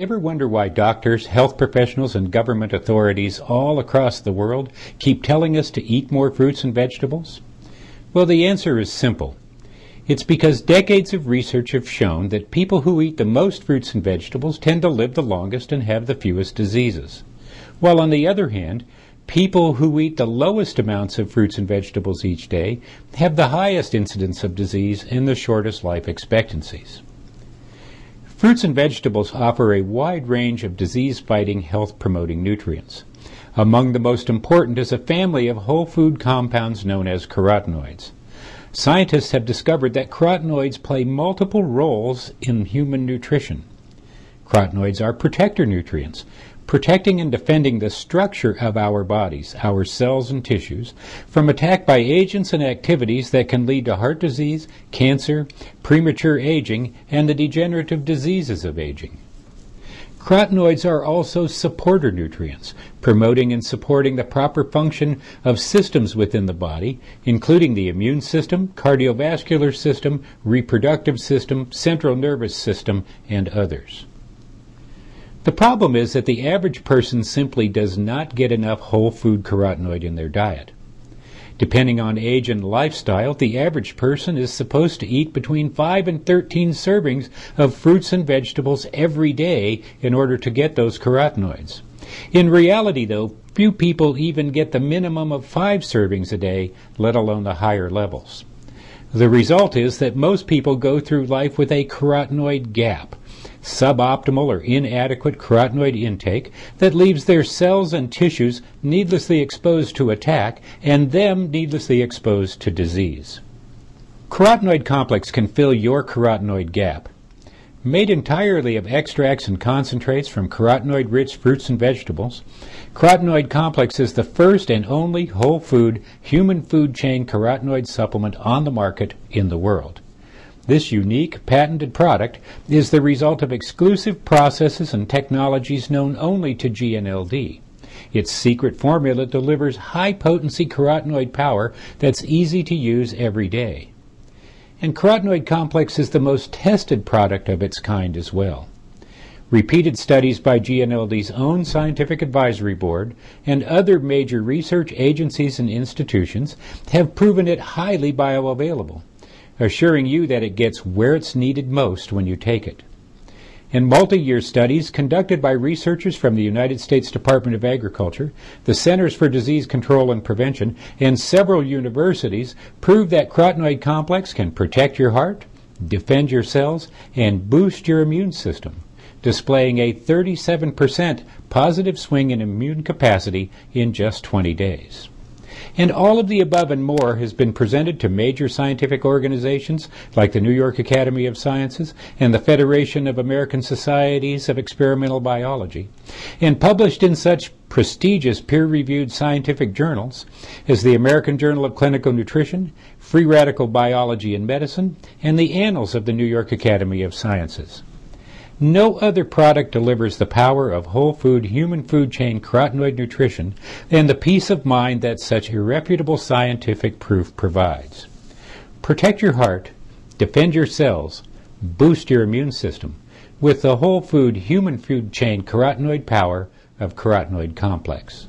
Ever wonder why doctors, health professionals, and government authorities all across the world keep telling us to eat more fruits and vegetables? Well, the answer is simple. It's because decades of research have shown that people who eat the most fruits and vegetables tend to live the longest and have the fewest diseases. While on the other hand, people who eat the lowest amounts of fruits and vegetables each day have the highest incidence of disease and the shortest life expectancies. Fruits and vegetables offer a wide range of disease-fighting, health-promoting nutrients. Among the most important is a family of whole food compounds known as carotenoids. Scientists have discovered that carotenoids play multiple roles in human nutrition. Carotenoids are protector nutrients, protecting and defending the structure of our bodies, our cells and tissues, from attack by agents and activities that can lead to heart disease, cancer, premature aging, and the degenerative diseases of aging. Carotenoids are also supporter nutrients, promoting and supporting the proper function of systems within the body, including the immune system, cardiovascular system, reproductive system, central nervous system, and others. The problem is that the average person simply does not get enough whole food carotenoid in their diet. Depending on age and lifestyle, the average person is supposed to eat between 5 and 13 servings of fruits and vegetables every day in order to get those carotenoids. In reality, though, few people even get the minimum of 5 servings a day, let alone the higher levels. The result is that most people go through life with a carotenoid gap, suboptimal or inadequate carotenoid intake that leaves their cells and tissues needlessly exposed to attack and them needlessly exposed to disease. Carotenoid complex can fill your carotenoid gap. Made entirely of extracts and concentrates from carotenoid-rich fruits and vegetables, Carotenoid Complex is the first and only whole food, human food chain carotenoid supplement on the market in the world. This unique, patented product is the result of exclusive processes and technologies known only to GNLD. Its secret formula delivers high-potency carotenoid power that's easy to use every day. And carotenoid complex is the most tested product of its kind as well. Repeated studies by GNLD's own Scientific Advisory Board and other major research agencies and institutions have proven it highly bioavailable assuring you that it gets where it's needed most when you take it. In multi-year studies conducted by researchers from the United States Department of Agriculture, the Centers for Disease Control and Prevention, and several universities prove that carotenoid complex can protect your heart, defend your cells, and boost your immune system, displaying a 37% positive swing in immune capacity in just 20 days. And all of the above and more has been presented to major scientific organizations like the New York Academy of Sciences and the Federation of American Societies of Experimental Biology, and published in such prestigious peer-reviewed scientific journals as the American Journal of Clinical Nutrition, Free Radical Biology and Medicine, and the Annals of the New York Academy of Sciences. No other product delivers the power of whole food, human food chain carotenoid nutrition and the peace of mind that such irrefutable scientific proof provides. Protect your heart, defend your cells, boost your immune system with the whole food, human food chain carotenoid power of carotenoid complex.